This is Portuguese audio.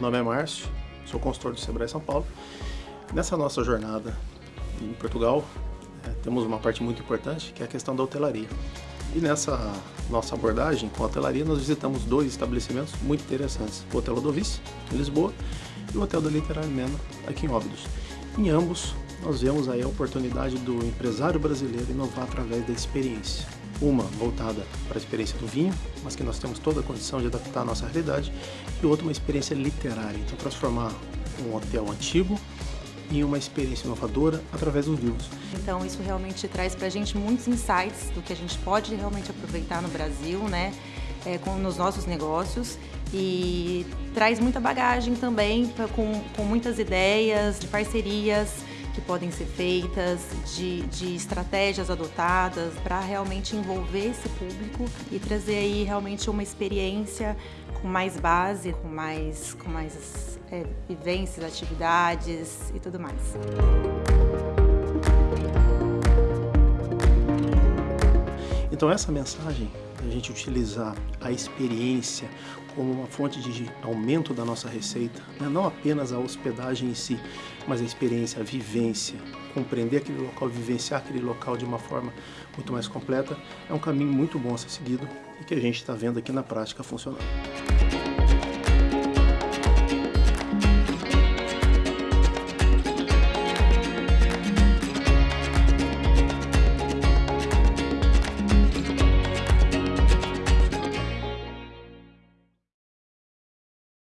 Meu nome é Márcio, sou consultor do Sebrae São Paulo. Nessa nossa jornada em Portugal, é, temos uma parte muito importante que é a questão da hotelaria. E nessa nossa abordagem com a hotelaria, nós visitamos dois estabelecimentos muito interessantes. O Hotel Odovice, em Lisboa, e o Hotel da Literária Mena, aqui em Óbidos. Em ambos, nós vemos aí a oportunidade do empresário brasileiro inovar através da experiência. Uma voltada para a experiência do vinho, mas que nós temos toda a condição de adaptar à nossa realidade, e outra uma experiência literária, então transformar um hotel antigo em uma experiência inovadora através dos livros. Então isso realmente traz para a gente muitos insights do que a gente pode realmente aproveitar no Brasil, né, é, com, nos nossos negócios e traz muita bagagem também com, com muitas ideias de parcerias que podem ser feitas, de, de estratégias adotadas para realmente envolver esse público e trazer aí realmente uma experiência com mais base, com mais, com mais é, vivências, atividades e tudo mais. Então essa mensagem, a gente utilizar a experiência como uma fonte de aumento da nossa receita, né? não apenas a hospedagem em si, mas a experiência, a vivência, compreender aquele local, vivenciar aquele local de uma forma muito mais completa, é um caminho muito bom a ser seguido e que a gente está vendo aqui na prática funcionando.